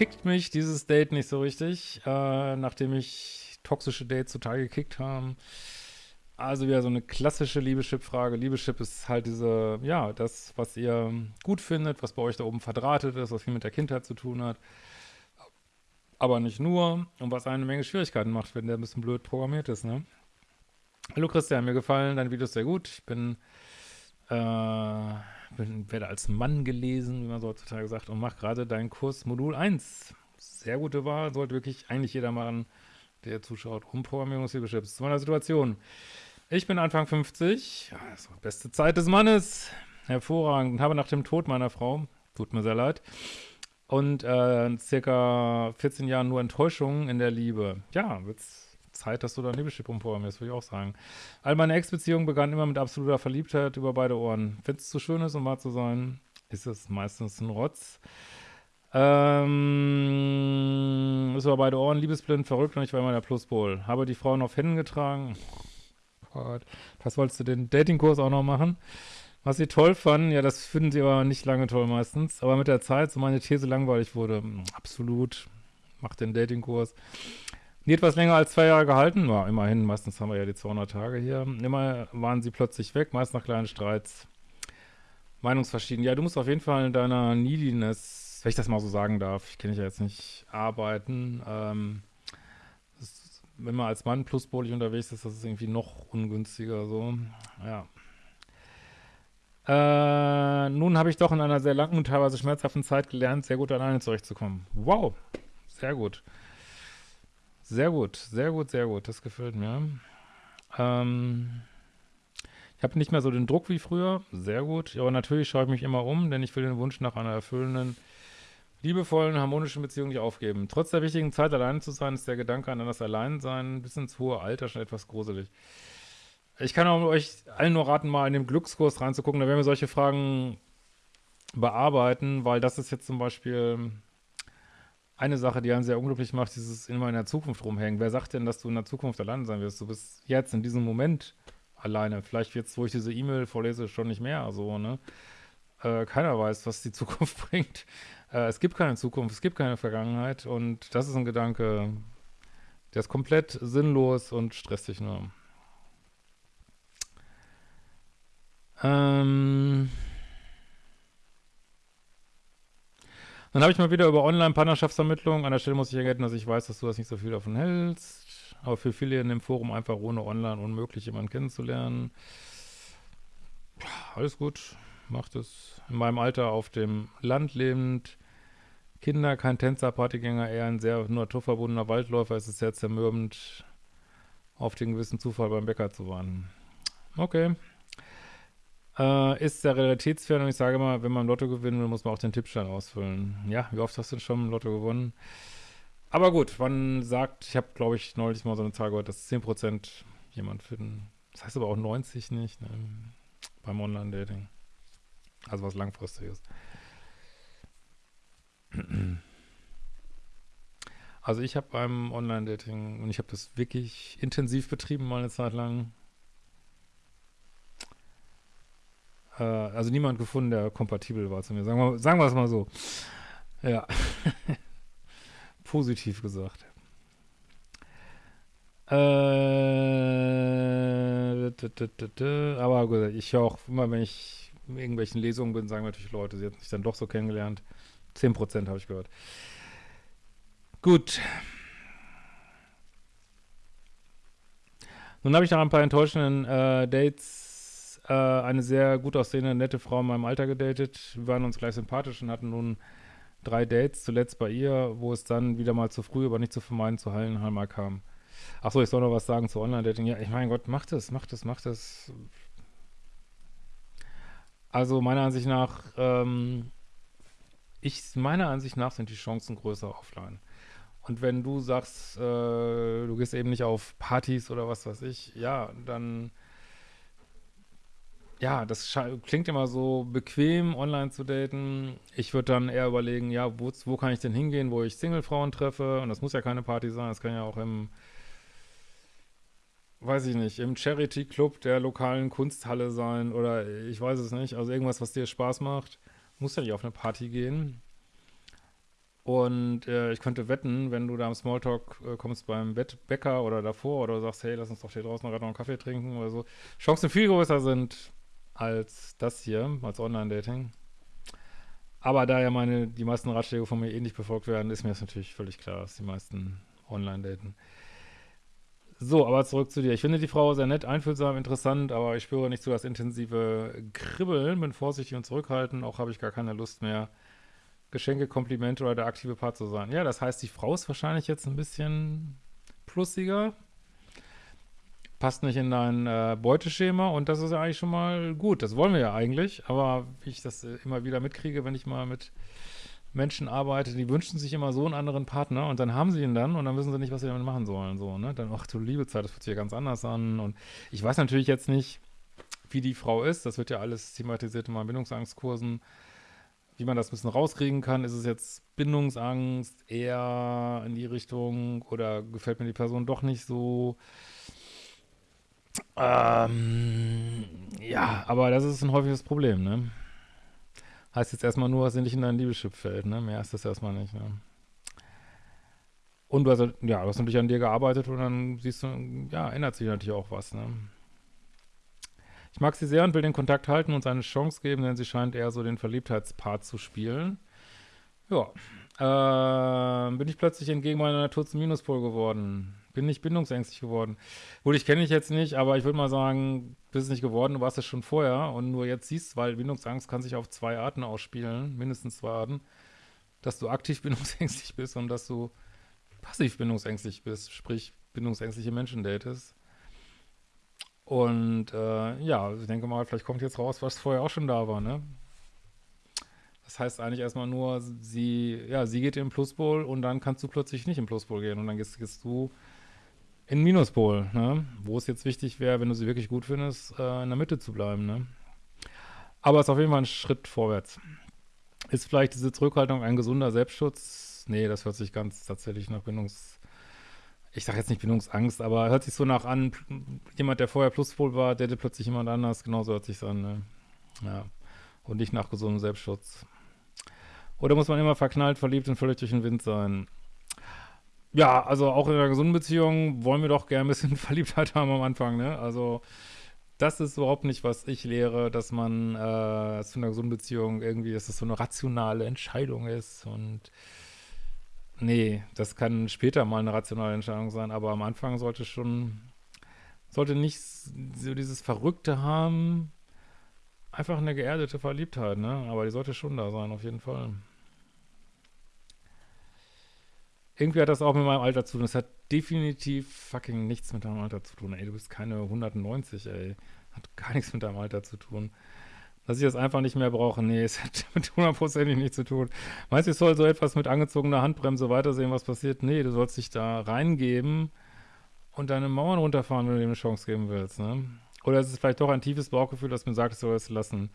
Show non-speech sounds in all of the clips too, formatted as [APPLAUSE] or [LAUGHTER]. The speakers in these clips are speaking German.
kickt mich dieses Date nicht so richtig, äh, nachdem ich toxische Dates total gekickt haben. Also wieder so eine klassische Liebeschip-Frage. Liebeschip ist halt diese, ja, das, was ihr gut findet, was bei euch da oben verdrahtet ist, was viel mit der Kindheit zu tun hat. Aber nicht nur. Und was eine Menge Schwierigkeiten macht, wenn der ein bisschen blöd programmiert ist, ne? Hallo Christian, mir gefallen deine Videos sehr gut. Ich bin, äh, bin, werde als Mann gelesen, wie man so heutzutage sagt, und mache gerade deinen Kurs Modul 1. Sehr gute Wahl, sollte wirklich eigentlich jeder machen, der zuschaut. Umprogrammierungshilfe zu meiner Situation. Ich bin Anfang 50, ja, das war die beste Zeit des Mannes, hervorragend, habe nach dem Tod meiner Frau, tut mir sehr leid, und äh, circa 14 Jahren nur Enttäuschungen in der Liebe. Ja, wird's Zeit, dass du dein Liebeschip umprogrammierst, würde ich auch sagen. All meine Ex-Beziehungen begannen immer mit absoluter Verliebtheit über beide Ohren. Wenn es zu schön ist, um wahr zu sein, ist es meistens ein Rotz. Ähm, ist über beide Ohren liebesblind, verrückt und ich war immer der Pluspol. Habe die Frauen auf Händen getragen. Gott. Was wolltest du den Datingkurs auch noch machen? Was sie toll fanden, ja, das finden sie aber nicht lange toll meistens. Aber mit der Zeit, so meine These langweilig wurde, absolut, mach den Datingkurs. Nie etwas länger als zwei Jahre gehalten, war immerhin, meistens haben wir ja die 200 Tage hier. Immer waren sie plötzlich weg, meist nach kleinen Streits. Meinungsverschieden. Ja, du musst auf jeden Fall in deiner Neediness, wenn ich das mal so sagen darf, ich kenne dich ja jetzt nicht, arbeiten. Ähm, wenn man als Mann pluspolig unterwegs ist, das ist irgendwie noch ungünstiger so. Ja. Äh, nun habe ich doch in einer sehr langen und teilweise schmerzhaften Zeit gelernt, sehr gut alleine zurechtzukommen. Wow, sehr gut. Sehr gut, sehr gut, sehr gut. Das gefällt mir. Ähm, ich habe nicht mehr so den Druck wie früher. Sehr gut. Aber natürlich schaue ich mich immer um, denn ich will den Wunsch nach einer erfüllenden liebevollen, harmonischen Beziehung nicht aufgeben. Trotz der wichtigen Zeit, alleine zu sein, ist der Gedanke an das Alleinsein bis ins hohe Alter schon etwas gruselig. Ich kann auch euch allen nur raten, mal in den Glückskurs reinzugucken. Da werden wir solche Fragen bearbeiten, weil das ist jetzt zum Beispiel eine Sache, die einen sehr unglücklich macht, dieses immer in der Zukunft rumhängen. Wer sagt denn, dass du in der Zukunft alleine sein wirst? Du bist jetzt in diesem Moment alleine. Vielleicht jetzt, wo ich diese E-Mail vorlese, schon nicht mehr so, ne? Äh, keiner weiß, was die [LAUGHS] Zukunft bringt. Äh, es gibt keine Zukunft, es gibt keine Vergangenheit und das ist ein Gedanke, der ist komplett sinnlos und stresst dich nur. Ähm Dann habe ich mal wieder über Online-Partnerschaftsvermittlung. An der Stelle muss ich ergänzen, dass ich weiß, dass du das nicht so viel davon hältst. Aber für viele in dem Forum einfach ohne Online unmöglich, jemanden kennenzulernen. Alles gut, macht es. In meinem Alter auf dem Land lebend, Kinder, kein Tänzer, Partygänger, eher ein sehr naturverbundener Waldläufer. Es ist sehr zermürbend, auf den gewissen Zufall beim Bäcker zu warten. Okay. Äh, ist sehr realitätsfern und ich sage immer, wenn man Lotto gewinnen will, muss man auch den Tippschein ausfüllen. Ja, wie oft hast du denn schon im Lotto gewonnen? Aber gut, man sagt, ich habe, glaube ich, neulich mal so eine Zahl gehört, dass 10% jemand finden. Das heißt aber auch 90 nicht, ne? beim Online-Dating. Also was langfristiges. Also ich habe beim Online-Dating, und ich habe das wirklich intensiv betrieben mal eine Zeit lang, äh, also niemand gefunden, der kompatibel war zu mir. Sagen wir, sagen wir es mal so. Ja. [LAUGHS] Positiv gesagt. Äh, aber ich auch immer, wenn ich in irgendwelchen Lesungen bin, sagen natürlich Leute, sie hätten sich dann doch so kennengelernt. 10% habe ich gehört. Gut. Nun habe ich nach ein paar enttäuschenden äh, Dates äh, eine sehr gut aussehende, nette Frau in meinem Alter gedatet. Wir waren uns gleich sympathisch und hatten nun drei Dates, zuletzt bei ihr, wo es dann wieder mal zu früh, aber nicht zu vermeiden, zu Hallenheimer kam. Achso, ich soll noch was sagen zu Online-Dating. Ja, ich meine Gott, macht es, macht es, macht es. Also meiner Ansicht nach ähm, ich, meiner Ansicht nach sind die Chancen größer offline. Und wenn du sagst, äh, du gehst eben nicht auf Partys oder was weiß ich, ja, dann, ja, das klingt immer so bequem, online zu daten. Ich würde dann eher überlegen, ja, wo, wo kann ich denn hingehen, wo ich Single-Frauen treffe? Und das muss ja keine Party sein, das kann ja auch im, weiß ich nicht, im Charity-Club der lokalen Kunsthalle sein oder ich weiß es nicht. Also irgendwas, was dir Spaß macht muss ja nicht auf eine Party gehen. Und äh, ich könnte wetten, wenn du da im Smalltalk äh, kommst beim Bäcker oder davor oder sagst, hey, lass uns doch hier draußen noch einen Kaffee trinken oder so, Chancen viel größer sind als das hier, als Online-Dating. Aber da ja meine, die meisten Ratschläge von mir eh befolgt werden, ist mir das natürlich völlig klar, dass die meisten online daten. So, aber zurück zu dir. Ich finde die Frau sehr nett, einfühlsam, interessant, aber ich spüre nicht so das intensive Kribbeln, bin vorsichtig und zurückhaltend, auch habe ich gar keine Lust mehr, Geschenke, Komplimente oder der aktive Part zu sein. Ja, das heißt, die Frau ist wahrscheinlich jetzt ein bisschen plussiger, passt nicht in dein äh, Beuteschema und das ist ja eigentlich schon mal gut. Das wollen wir ja eigentlich, aber wie ich das immer wieder mitkriege, wenn ich mal mit Menschen arbeite, die wünschen sich immer so einen anderen Partner und dann haben sie ihn dann und dann wissen sie nicht, was sie damit machen sollen. So, ne? Dann, ach du liebe Zeit, das fühlt sich ja ganz anders an. Und ich weiß natürlich jetzt nicht, wie die Frau ist. Das wird ja alles thematisiert in meinen Bindungsangstkursen wie man das ein bisschen rauskriegen kann. Ist es jetzt Bindungsangst eher in die Richtung oder gefällt mir die Person doch nicht so? Ähm, ja, aber das ist ein häufiges Problem, ne? Heißt jetzt erstmal nur, sie nicht in dein Liebeschip fällt, ne? Mehr ist das erstmal nicht, ne? Und du hast, ja, du hast natürlich an dir gearbeitet und dann siehst du, ja, ändert sich natürlich auch was, ne? Ich mag sie sehr und will den Kontakt halten und seine Chance geben, denn sie scheint eher so den Verliebtheitspart zu spielen. Ja. Äh, bin ich plötzlich entgegen meiner Natur zum Minuspol geworden. Bin nicht bindungsängstlich geworden. Gut, ich kenne dich jetzt nicht, aber ich würde mal sagen, bist nicht geworden, du warst es schon vorher und nur jetzt siehst, weil Bindungsangst kann sich auf zwei Arten ausspielen, mindestens zwei Arten, dass du aktiv [LAUGHS] bindungsängstlich bist und dass du passiv bindungsängstlich bist, sprich bindungsängstliche Menschen datest. Und äh, ja, ich denke mal, vielleicht kommt jetzt raus, was vorher auch schon da war, ne? Das heißt eigentlich erstmal nur, sie, ja, sie geht in den Pluspol und dann kannst du plötzlich nicht den Pluspol gehen und dann gehst, gehst du in Minuspol, ne? Wo es jetzt wichtig wäre, wenn du sie wirklich gut findest, äh, in der Mitte zu bleiben, ne? Aber es ist auf jeden Fall ein Schritt vorwärts. Ist vielleicht diese Zurückhaltung ein gesunder Selbstschutz? Nee, das hört sich ganz tatsächlich nach Bindungs- ich sage jetzt nicht Bindungsangst, aber hört sich so nach an, jemand, der vorher Pluspol war, der plötzlich jemand anders, genauso hört sich an, ne? Ja. Und nicht nach gesundem Selbstschutz. Oder muss man immer verknallt, verliebt und völlig durch den Wind sein? Ja, also auch in einer gesunden Beziehung wollen wir doch gerne ein bisschen [LAUGHS] Verliebtheit haben am Anfang, ne? Also das ist überhaupt nicht, was ich lehre, dass man äh, zu einer gesunden Beziehung irgendwie, dass das so eine rationale Entscheidung ist und Nee, das kann später mal eine rationale Entscheidung sein, aber am Anfang sollte schon, sollte nicht so dieses Verrückte haben, einfach eine geerdete Verliebtheit, ne? Aber die sollte schon da sein, auf jeden Fall. Irgendwie hat das auch mit meinem Alter zu tun. Das hat definitiv fucking nichts mit deinem Alter zu tun. Ey, du bist keine 190, ey. Hat gar nichts mit deinem Alter zu tun dass ich das einfach nicht mehr brauche. Nee, es hat [LAUGHS] mit hundertprozentig nichts zu tun. Meinst du, ich soll so etwas mit angezogener Handbremse weitersehen, was passiert? Nee, du sollst dich da reingeben und deine Mauern runterfahren, wenn du dem eine Chance geben willst, ne? Oder ist es vielleicht doch ein tiefes Bauchgefühl, das mir sagt, ich soll es lassen?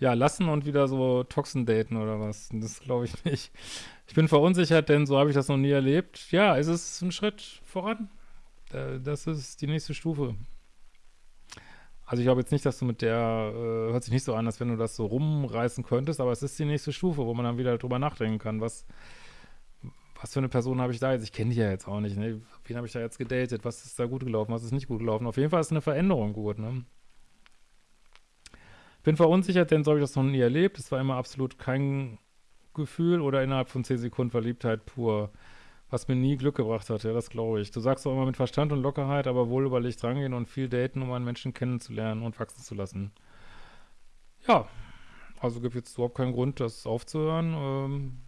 Ja, lassen und wieder so Toxen daten oder was? Das glaube ich nicht. Ich bin verunsichert, denn so habe ich das noch nie erlebt. Ja, es ist ein Schritt voran. Das ist die nächste Stufe. Also ich glaube jetzt nicht, dass du mit der, äh, hört sich nicht so an, als wenn du das so rumreißen könntest, aber es ist die nächste Stufe, wo man dann wieder drüber nachdenken kann, was, was für eine Person habe ich da jetzt? Ich kenne die ja jetzt auch nicht, ne? Wen habe ich da jetzt gedatet? Was ist da gut gelaufen? Was ist nicht gut gelaufen? Auf jeden Fall ist eine Veränderung gut, ne? Bin verunsichert, denn so habe ich das noch nie erlebt. Es war immer absolut kein Gefühl oder innerhalb von 10 Sekunden Verliebtheit pur was mir nie Glück gebracht hat, ja, das glaube ich. Du sagst auch immer mit Verstand und Lockerheit, aber wohl überlegt rangehen und viel daten, um einen Menschen kennenzulernen und wachsen zu lassen. Ja, also gibt jetzt überhaupt keinen Grund, das aufzuhören, ähm,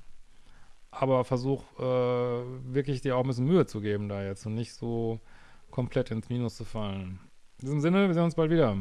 aber versuch äh, wirklich dir auch ein bisschen Mühe zu geben da jetzt und nicht so komplett ins Minus zu fallen. In diesem Sinne, wir sehen uns bald wieder.